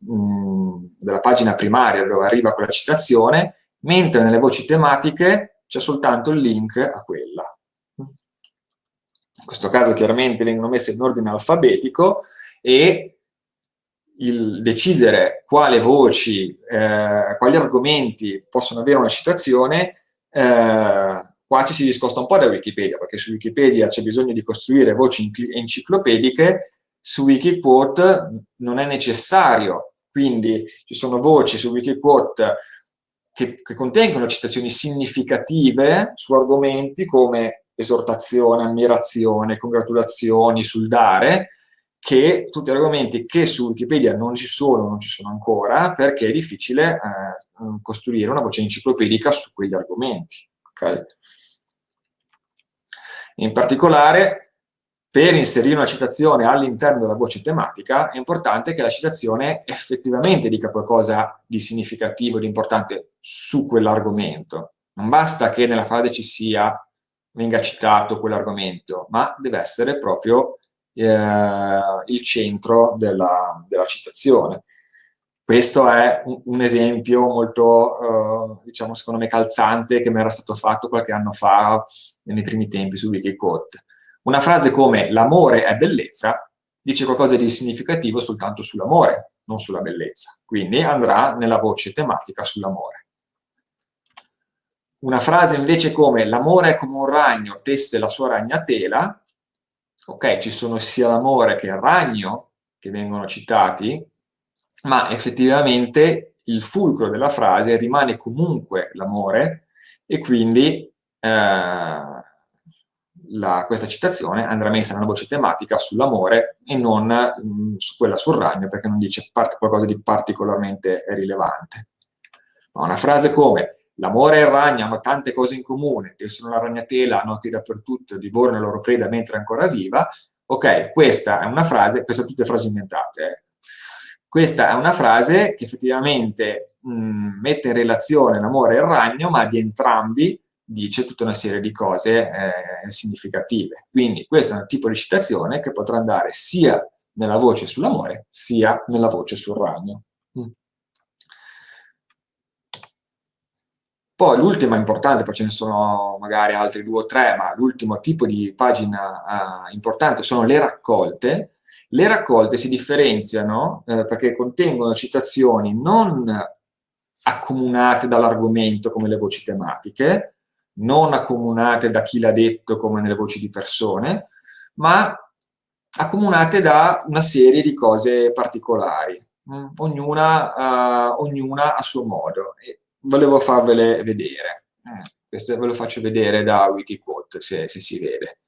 mh, mm, della pagina primaria dove arriva quella citazione, mentre nelle voci tematiche c'è soltanto il link a quella. In questo caso chiaramente vengono messe in ordine alfabetico e il decidere quale voci, eh, quali argomenti possono avere una citazione, eh, qua ci si discosta un po' da Wikipedia, perché su Wikipedia c'è bisogno di costruire voci enciclopediche, su Wikiquote non è necessario, quindi ci sono voci su Wikiquote che, che contengono citazioni significative su argomenti come esortazione, ammirazione, congratulazioni sul dare, che tutti argomenti che su Wikipedia non ci sono, non ci sono ancora, perché è difficile eh, costruire una voce enciclopedica su quegli argomenti. Okay? In particolare, per inserire una citazione all'interno della voce tematica, è importante che la citazione effettivamente dica qualcosa di significativo, di importante su quell'argomento. Non basta che nella frase ci sia, venga citato quell'argomento, ma deve essere proprio eh, il centro della, della, citazione. Questo è un, esempio molto, eh, diciamo, secondo me calzante che mi era stato fatto qualche anno fa nei primi tempi su Wikiquote. Una frase come l'amore è bellezza dice qualcosa di significativo soltanto sull'amore, non sulla bellezza. Quindi andrà nella voce tematica sull'amore. Una frase invece come l'amore è come un ragno tesse la sua ragnatela ok, ci sono sia l'amore che il ragno che vengono citati, ma effettivamente il fulcro della frase rimane comunque l'amore e quindi eh, la, questa citazione andrà messa nella voce tematica sull'amore e non mh, mm, su quella sul ragno perché non dice qualcosa di particolarmente rilevante. Ma una frase come L'amore e il ragno hanno tante cose in comune, tessono la ragnatela, noti dappertutto, divorano la loro preda mentre è ancora viva. Ok, questa è una frase, queste sono tutte frasi inventate. Eh. Questa è una frase che effettivamente mh, mette in relazione l'amore e il ragno, ma di entrambi dice tutta una serie di cose eh, significative. Quindi questo è un tipo di citazione che potrà andare sia nella voce sull'amore, sia nella voce sul ragno. Poi l'ultima importante, poi ce ne sono magari altri due o tre, ma l'ultimo tipo di pagina uh, importante sono le raccolte. Le raccolte si differenziano eh, perché contengono citazioni non accomunate dall'argomento come le voci tematiche, non accomunate da chi l'ha detto come nelle voci di persone, ma accomunate da una serie di cose particolari, mm, ognuna, uh, ognuna a suo modo. E volevo farvele vedere. Eh, questo ve lo faccio vedere da Wikiquote, se, se si vede.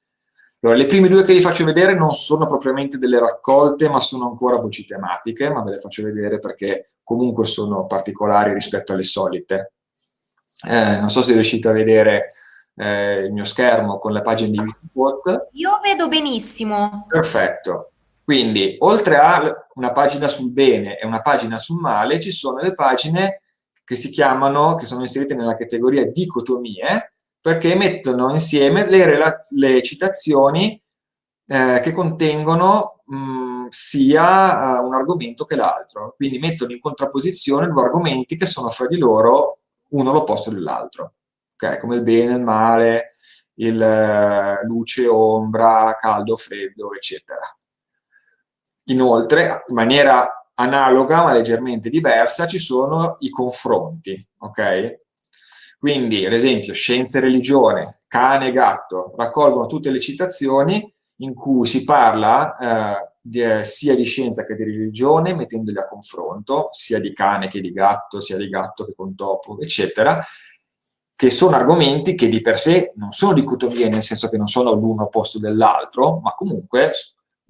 Allora, le prime due che vi faccio vedere non sono propriamente delle raccolte, ma sono ancora voci tematiche, ma ve le faccio vedere perché comunque sono particolari rispetto alle solite. Eh, non so se riuscite a vedere eh, il mio schermo con le pagine di Wikiquote. Io vedo benissimo. Perfetto. Quindi, oltre a una pagina sul bene e una pagina sul male, ci sono le pagine che si chiamano, che sono inserite nella categoria dicotomie, perché mettono insieme le, le citazioni eh, che contengono mh, sia uh, un argomento che l'altro. Quindi mettono in contrapposizione due argomenti che sono fra di loro uno l'opposto dell'altro. Okay? Come il bene, il male, il uh, luce, ombra, caldo, freddo, eccetera. Inoltre, in maniera analoga ma leggermente diversa ci sono i confronti, ok? Quindi, ad esempio, scienza e religione, cane e gatto, raccolgono tutte le citazioni in cui si parla eh, di, eh, sia di scienza che di religione, mettendoli a confronto, sia di cane che di gatto, sia di gatto che con topo, eccetera, che sono argomenti che di per sé non sono dicotomie, nel senso che non sono l'uno opposto dell'altro, ma comunque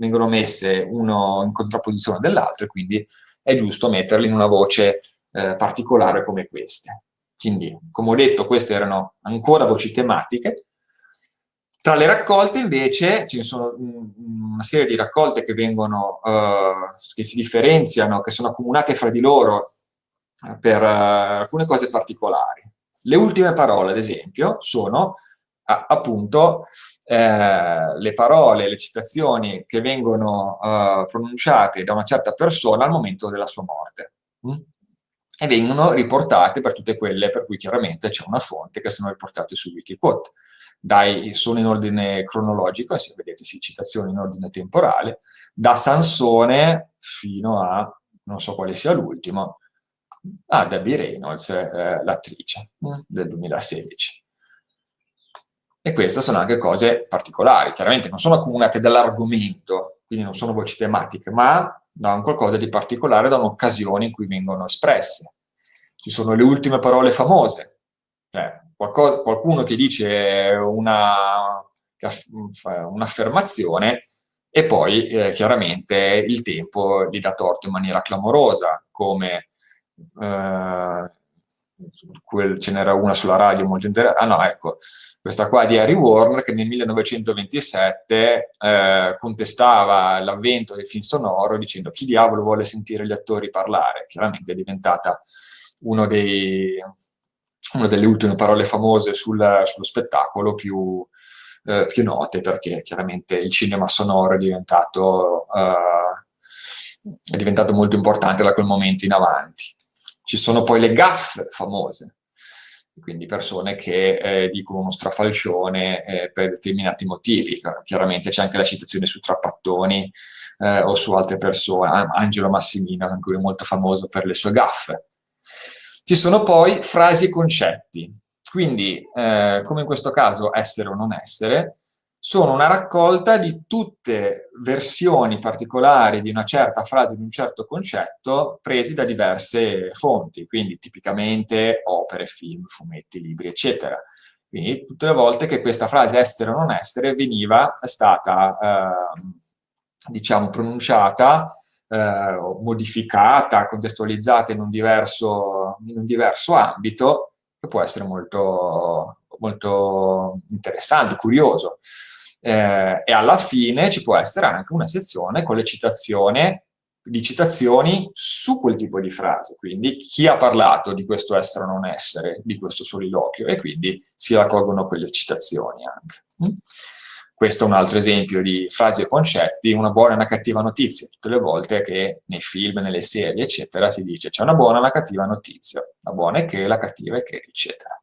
vengono messe uno in contrapposizione dell'altro e quindi è giusto metterli in una voce eh, particolare come queste. Quindi, come ho detto, queste erano ancora voci tematiche. Tra le raccolte invece ce ne sono una serie di raccolte che vengono, eh, che si differenziano, che sono accomunate fra di loro eh, per uh, alcune cose particolari. Le ultime parole, ad esempio, sono appunto eh, le parole, le citazioni che vengono eh, pronunciate da una certa persona al momento della sua morte. Mm? E vengono riportate per tutte quelle per cui chiaramente c'è una fonte che sono riportate su Wikiquote. Dai, sono in ordine cronologico, se vedete sì, citazioni in ordine temporale, da Sansone fino a, non so quale sia l'ultimo, a Debbie Reynolds, eh, l'attrice mm, del 2016. E queste sono anche cose particolari, chiaramente non sono accomunate dall'argomento, quindi non sono voci tematiche, ma da un qualcosa di particolare, da un'occasione in cui vengono espresse. Ci sono le ultime parole famose, cioè, qualcosa, qualcuno che dice un'affermazione, e poi eh, chiaramente il tempo gli dà torto in maniera clamorosa, come eh, quel, ce n'era una sulla radio molto interessante, ah no, ecco, questa qua di Harry Warner che nel 1927 eh, contestava l'avvento del film sonoro dicendo chi diavolo vuole sentire gli attori parlare, chiaramente è diventata dei, una delle ultime parole famose sul, sullo spettacolo più, eh, più note perché chiaramente il cinema sonoro è diventato, eh, è diventato molto importante da quel momento in avanti. Ci sono poi le gaffe famose, quindi persone che eh, dicono uno strafalcione eh, per determinati motivi. Chiaramente c'è anche la citazione su Trappattoni eh, o su altre persone, Angelo Massimino, anche lui molto famoso per le sue gaffe. Ci sono poi frasi e concetti, quindi, eh, come in questo caso essere o non essere, sono una raccolta di tutte versioni particolari di una certa frase, di un certo concetto, presi da diverse fonti, quindi tipicamente opere, film, fumetti, libri, eccetera. Quindi tutte le volte che questa frase essere o non essere veniva, stata, eh, diciamo, pronunciata, eh, modificata, contestualizzata in un diverso, in un diverso ambito, che può essere molto, molto interessante, curioso. Eh, e alla fine ci può essere anche una sezione con le citazioni di citazioni su quel tipo di frase, quindi chi ha parlato di questo essere o non essere, di questo soliloquio, e quindi si raccolgono quelle citazioni anche. Mm? Questo è un altro esempio di frasi e concetti, una buona e una cattiva notizia. Tutte le volte che nei film, nelle serie, eccetera, si dice c'è una buona e una cattiva notizia. La buona è che, la cattiva è che, eccetera.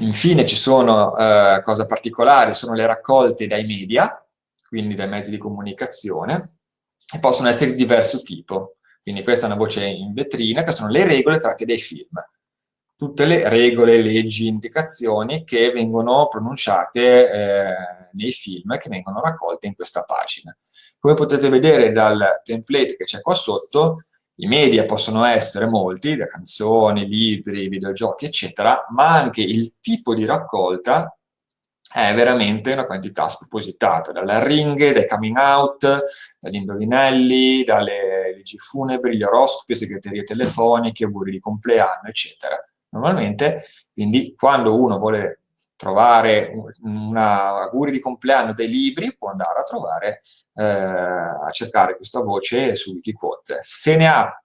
Infine ci sono eh, cose particolari, sono le raccolte dai media, quindi dai mezzi di comunicazione, e possono essere di diverso tipo. Quindi questa è una voce in vetrina, che sono le regole tratte dai film tutte le regole, leggi, indicazioni che vengono pronunciate eh, nei film che vengono raccolte in questa pagina. Come potete vedere dal template che c'è qua sotto, i media possono essere molti, da canzoni, libri, videogiochi, eccetera, ma anche il tipo di raccolta è veramente una quantità spropositata, dalle arringhe, dai coming out, dagli indovinelli, dalle leggi funebri, gli oroscopi, segreterie telefoniche, auguri di compleanno, eccetera. Normalmente, quindi quando uno vuole trovare una auguri di compleanno dei libri, può andare a trovare, eh, a cercare questa voce su Wikiquote. Se ne ha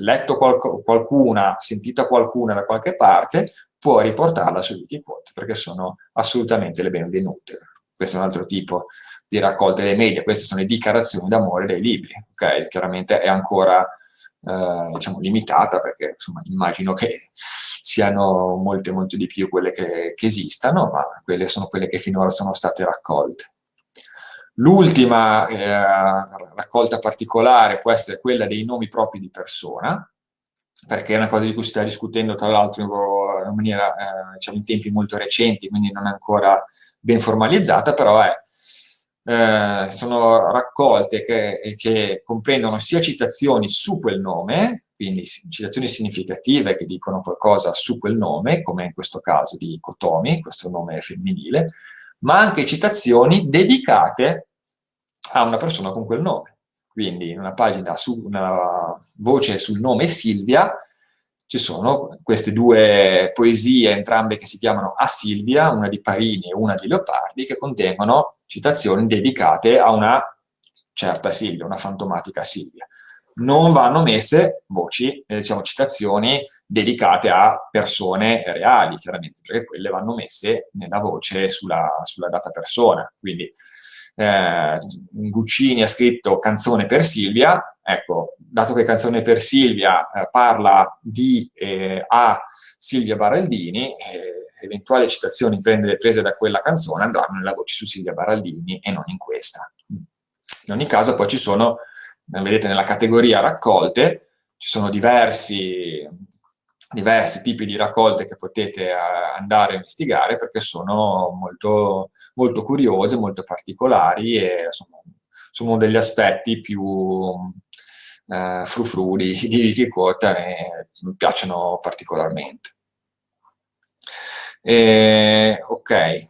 letto qualc qualcuna, sentita qualcuna da qualche parte, può riportarla su Wikiquote, perché sono assolutamente le benvenute. Questo è un altro tipo di raccolte dei media, queste sono le dichiarazioni d'amore dei libri, ok? Chiaramente è ancora eh, diciamo, limitata, perché insomma, immagino che siano molte, molte di più quelle che, che esistano, ma quelle sono quelle che finora sono state raccolte. L'ultima eh, raccolta particolare può essere quella dei nomi propri di persona, perché è una cosa di cui si sta discutendo tra l'altro in, maniera, eh, diciamo, in tempi molto recenti, quindi non è ancora ben formalizzata, però è eh, sono raccolte che, che, comprendono sia citazioni su quel nome, quindi citazioni significative che dicono qualcosa su quel nome, come in questo caso di Kotomi, questo nome femminile, ma anche citazioni dedicate a una persona con quel nome. Quindi in una pagina, su una voce sul nome Silvia, ci sono queste due poesie, entrambe che si chiamano A Silvia, una di Parini e una di Leopardi, che contengono citazioni dedicate a una certa Silvia, una fantomatica Silvia. Non vanno messe voci, eh, diciamo, citazioni dedicate a persone reali, chiaramente, perché quelle vanno messe nella voce sulla, sulla data persona. Quindi eh, Guccini ha scritto Canzone per Silvia, ecco, dato che Canzone per Silvia eh, parla di eh, a Silvia Baraldini, eh, eventuali citazioni prese da quella canzone andranno nella voce su Silvia Baraldini e non in questa. In ogni caso poi ci sono, vedete nella categoria raccolte, ci sono diversi, diversi tipi di raccolte che potete eh, andare a investigare perché sono molto, molto curiose, molto particolari e sono, sono degli aspetti più eh, frufru di, di Wikiquote e mi piacciono particolarmente. E, ok,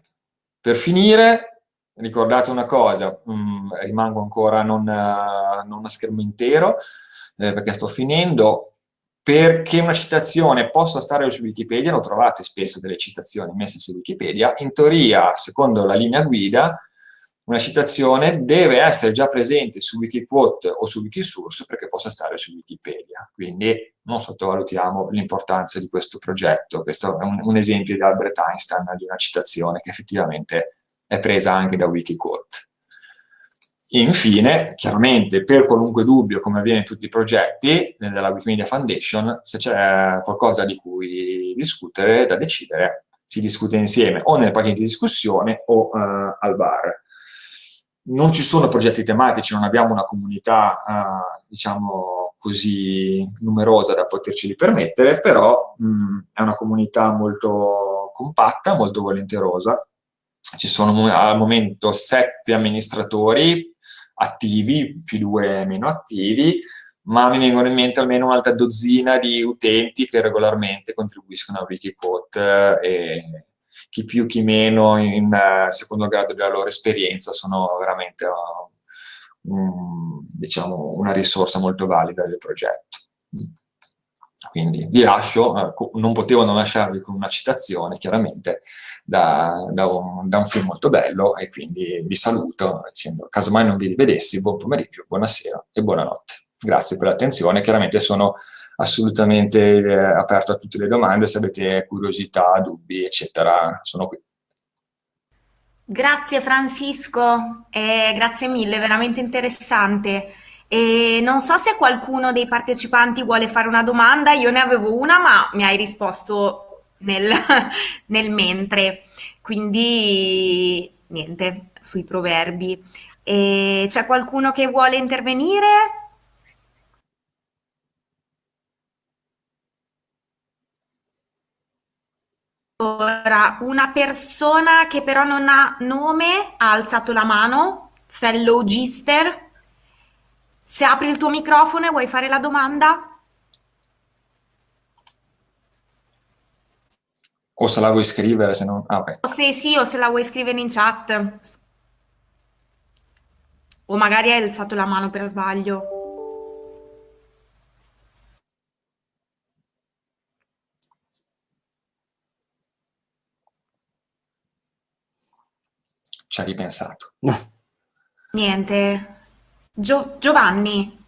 per finire ricordate una cosa, mh, mm, rimango ancora non, uh, non a schermo intero, eh, perché sto finendo, perché una citazione possa stare su Wikipedia, lo trovate spesso delle citazioni messe su Wikipedia, in teoria, secondo la linea guida, una citazione deve essere già presente su Wikiquote o su Wikisource perché possa stare su Wikipedia. Quindi non sottovalutiamo l'importanza di questo progetto. Questo è un, un, esempio di Albert Einstein di una citazione che effettivamente è presa anche da Wikiquote. Infine, chiaramente, per qualunque dubbio, come avviene in tutti i progetti della Wikimedia Foundation, se c'è qualcosa di cui discutere, da decidere, si discute insieme o nelle pagine di discussione o uh, al bar non ci sono progetti tematici, non abbiamo una comunità, eh, diciamo, così numerosa da poterci permettere, però mh, è una comunità molto compatta, molto volenterosa. Ci sono al momento sette amministratori attivi, più due meno attivi, ma mi vengono in mente almeno un'altra dozzina di utenti che regolarmente contribuiscono a Wikiquote e chi più chi meno in uh, secondo grado della loro esperienza sono veramente um, diciamo una risorsa molto valida del progetto. Quindi vi lascio, uh, non potevo non lasciarvi con una citazione, chiaramente, da, da, un, da, un, film molto bello e quindi vi saluto dicendo, casomai non vi rivedessi, buon pomeriggio, buonasera e buonanotte. Grazie per l'attenzione, chiaramente sono assolutamente eh, aperto a tutte le domande, se avete curiosità, dubbi, eccetera, sono qui. Grazie Francisco, eh, grazie mille, veramente interessante. E non so se qualcuno dei partecipanti vuole fare una domanda, io ne avevo una, ma mi hai risposto nel, nel mentre, quindi niente, sui proverbi. C'è qualcuno che vuole intervenire? Ora, una persona che però non ha nome ha alzato la mano, fellow Gister. Se apri il tuo microfono e vuoi fare la domanda? O se la vuoi scrivere, se no... Ah, okay. Se sì, o se la vuoi scrivere in chat. O magari hai alzato la mano per sbaglio. ci ha ripensato. Niente. Gio Giovanni.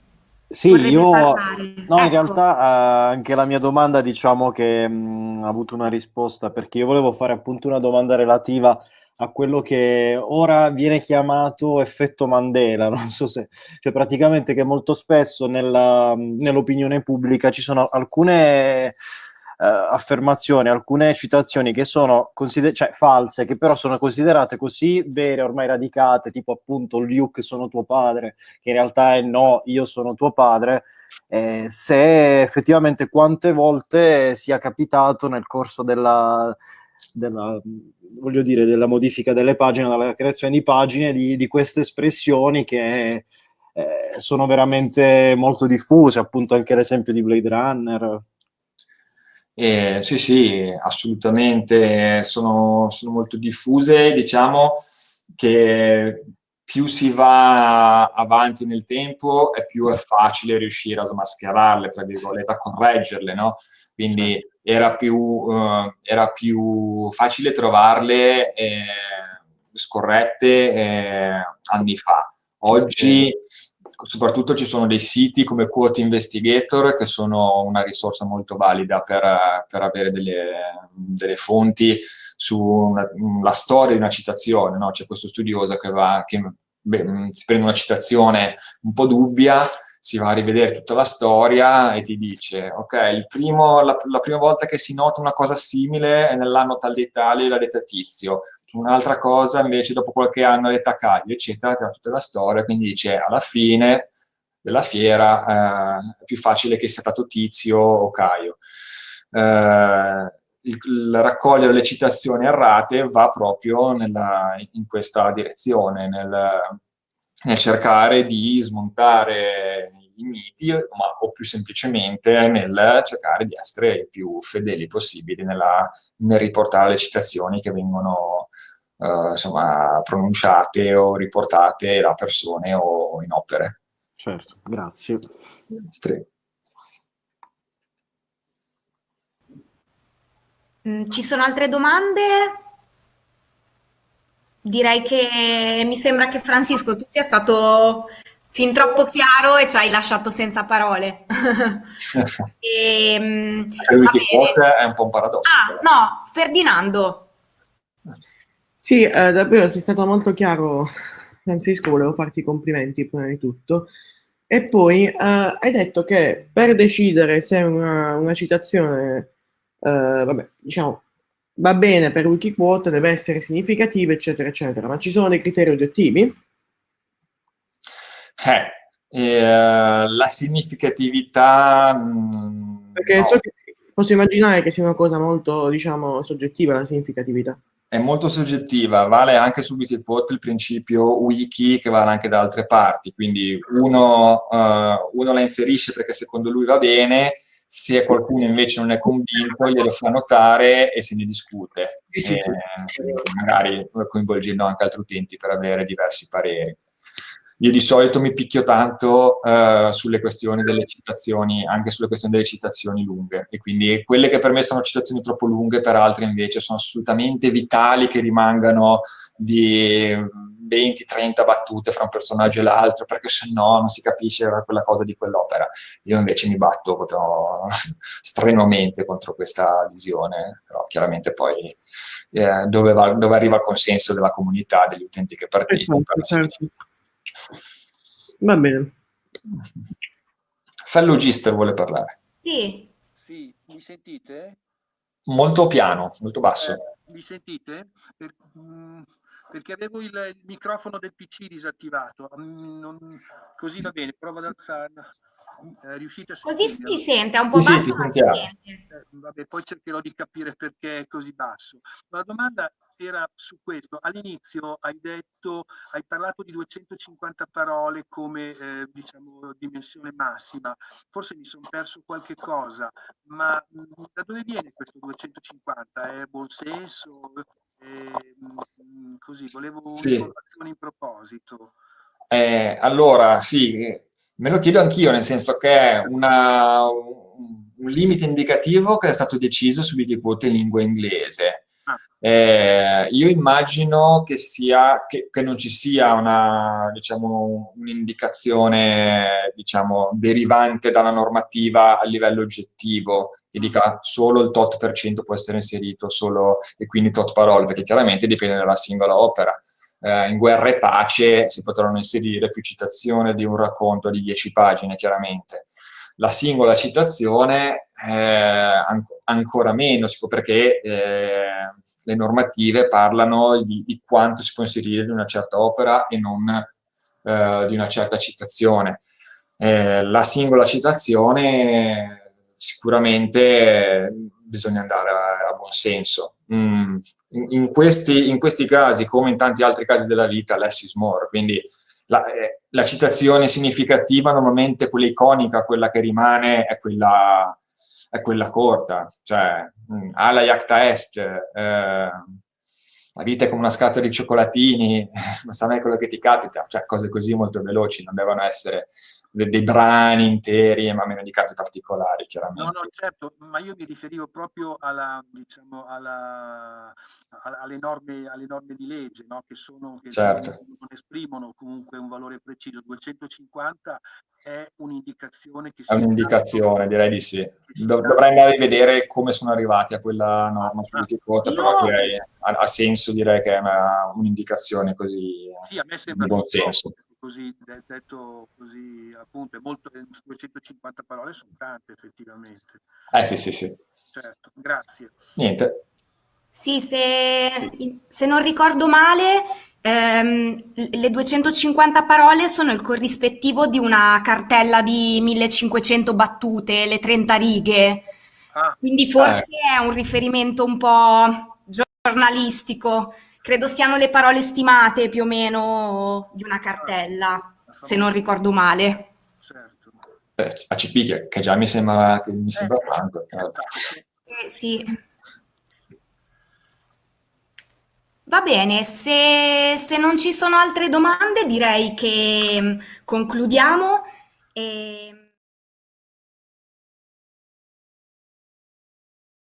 Sì, io no, ecco. in realtà uh, anche la mia domanda diciamo che mh, mm, ha avuto una risposta perché io volevo fare appunto una domanda relativa a quello che ora viene chiamato effetto Mandela, non so se, cioè praticamente che molto spesso nella, nell'opinione pubblica ci sono alcune eh, affermazioni, alcune citazioni che sono consider- cioè, false, che però sono considerate così vere, ormai radicate, tipo appunto Luke sono tuo padre, che in realtà è no, io sono tuo padre, eh, se effettivamente quante volte sia capitato nel corso della, della, voglio dire, della modifica delle pagine, della creazione di pagine, di, di queste espressioni che eh, sono veramente molto diffuse, appunto anche l'esempio di Blade Runner. Eh, sì, sì, assolutamente, sono, sono, molto diffuse, diciamo che più si va avanti nel tempo e più è facile riuscire a smascherarle, tra virgolette, a correggerle, no? Quindi era più, uh, era più facile trovarle eh, scorrette eh, anni fa. Oggi soprattutto ci sono dei siti come Quote Investigator che sono una risorsa molto valida per, per avere delle, delle, fonti sulla storia di una citazione. No? C'è questo studioso che, va, che beh, si prende una citazione un po' dubbia, si va a rivedere tutta la storia e ti dice, ok, primo, la, la, prima volta che si nota una cosa simile è nell'anno tal dei tali, l'ha detta Tizio, un'altra cosa invece dopo qualche anno l'ha detta Caio, eccetera, ti tutta la storia, quindi dice, alla fine della fiera eh, è più facile che sia stato Tizio o Caio. Eh, il, il, raccogliere le citazioni errate va proprio nella, in questa direzione, nel, nel cercare di smontare i miti, ma, o più semplicemente nel cercare di essere i più fedeli possibili nella, nel riportare le citazioni che vengono, eh, insomma, pronunciate o riportate da persone o in opere. Certo, grazie. Prego. Mm, ci sono altre domande? Direi che mi sembra che Francisco tu sia stato fin troppo chiaro e ci hai lasciato senza parole. e, ehm, è un po' un paradosso. Ah, no, Ferdinando. Sì, eh, davvero sei stato molto chiaro, Francisco, volevo farti i complimenti prima di tutto. E poi eh, hai detto che per decidere se una, una citazione, eh, vabbè, diciamo, va bene per Wikiquote, deve essere significativa, eccetera, eccetera, ma ci sono dei criteri oggettivi? Eh, eh, la significatività... Mm, Perché no. so che, posso immaginare che sia una cosa molto, diciamo, soggettiva la significatività. È molto soggettiva, vale anche su Wikiquote il principio wiki che vale anche da altre parti, quindi uno, uh, uno la inserisce perché secondo lui va bene, se qualcuno invece non è convinto glielo fa notare e se ne discute, sì, sì, sì. magari coinvolgendo anche altri utenti per avere diversi pareri. Io di solito mi picchio tanto uh, sulle questioni delle citazioni, anche sulle questioni delle citazioni lunghe, e quindi quelle che per me sono citazioni troppo lunghe, per altri invece sono assolutamente vitali che rimangano di 20-30 battute fra un personaggio e l'altro, perché se no non si capisce quella cosa di quell'opera. Io invece mi batto proprio strenuamente contro questa visione, però chiaramente poi eh, dove, va, dove, arriva il consenso della comunità, degli utenti che partecipano. Certo, Va bene. Fellow Gister vuole parlare. Sì. Sì, mi sentite? Molto piano, molto basso. Eh, mi sentite? Per, mh, mm, perché avevo il, il, microfono del PC disattivato. Mm, non, così va bene, prova ad alzarla. Eh, riuscite a Così si sente, è un po' sì, basso, sì, ma si sente. Eh, vabbè, poi cercherò di capire perché è così basso. La domanda era su questo. All'inizio hai detto, hai parlato di 250 parole come eh, diciamo dimensione massima. Forse mi sono perso qualche cosa, ma mh, mm, da dove viene questo 250? È buon senso? Mm, così, volevo sì. un'informazione in proposito. Eh, allora, sì, me lo chiedo anch'io, nel senso che è una, un limite indicativo che è stato deciso su Wikipedia in lingua inglese. Eh, io immagino che, sia, che, che non ci sia una, diciamo, un'indicazione diciamo, derivante dalla normativa a livello oggettivo che dica solo il tot per cento può essere inserito solo, e quindi tot parole, perché chiaramente dipende dalla singola opera. Eh, in Guerra e Pace si potranno inserire più citazioni di un racconto di 10 pagine, chiaramente la singola citazione eh, an ancora meno, perché eh, le normative parlano di, di, quanto si può inserire in una certa opera e non eh, di una certa citazione. Eh, la singola citazione sicuramente bisogna andare a, a buon senso. Mm, in, in, questi, in, questi, casi, come in tanti altri casi della vita, less is more, quindi la, eh, la, citazione significativa, normalmente quella iconica, quella che rimane, è quella, è quella corta, cioè mm, alla Iacta Est, eh, la vita è come una scatola di cioccolatini, non sa mai quello che ti capita, cioè cose così molto veloci, non devono essere dei, dei brani interi, ma meno di casi particolari, chiaramente. No, no, certo, ma io mi riferivo proprio alla, diciamo, alla, alle, norme, alle norme di legge, no? che, sono, che certo. non esprimono comunque un valore preciso. 250 è un'indicazione che... È un'indicazione, direi di sì. Dov dovrei andare a vedere come sono arrivati a quella norma su Wikiquote, ah, però direi, ha, ha, senso dire che è un'indicazione così sì, a me sembra di buon senso così detto così appunto è molto 250 parole sono tante effettivamente. Eh sì sì sì. Certo grazie. Niente. Sì se, se non ricordo male ehm, le 250 parole sono il corrispettivo di una cartella di 1500 battute le 30 righe. Ah. quindi forse eh. è un riferimento un po' giornalistico credo siano le parole stimate più o meno di una cartella, se non ricordo male. Certo. Eh, ACP che, che, già mi sembra, che mi sembra eh, tanto. Eh, sì. Va bene, se, se non ci sono altre domande direi che mm, concludiamo. E...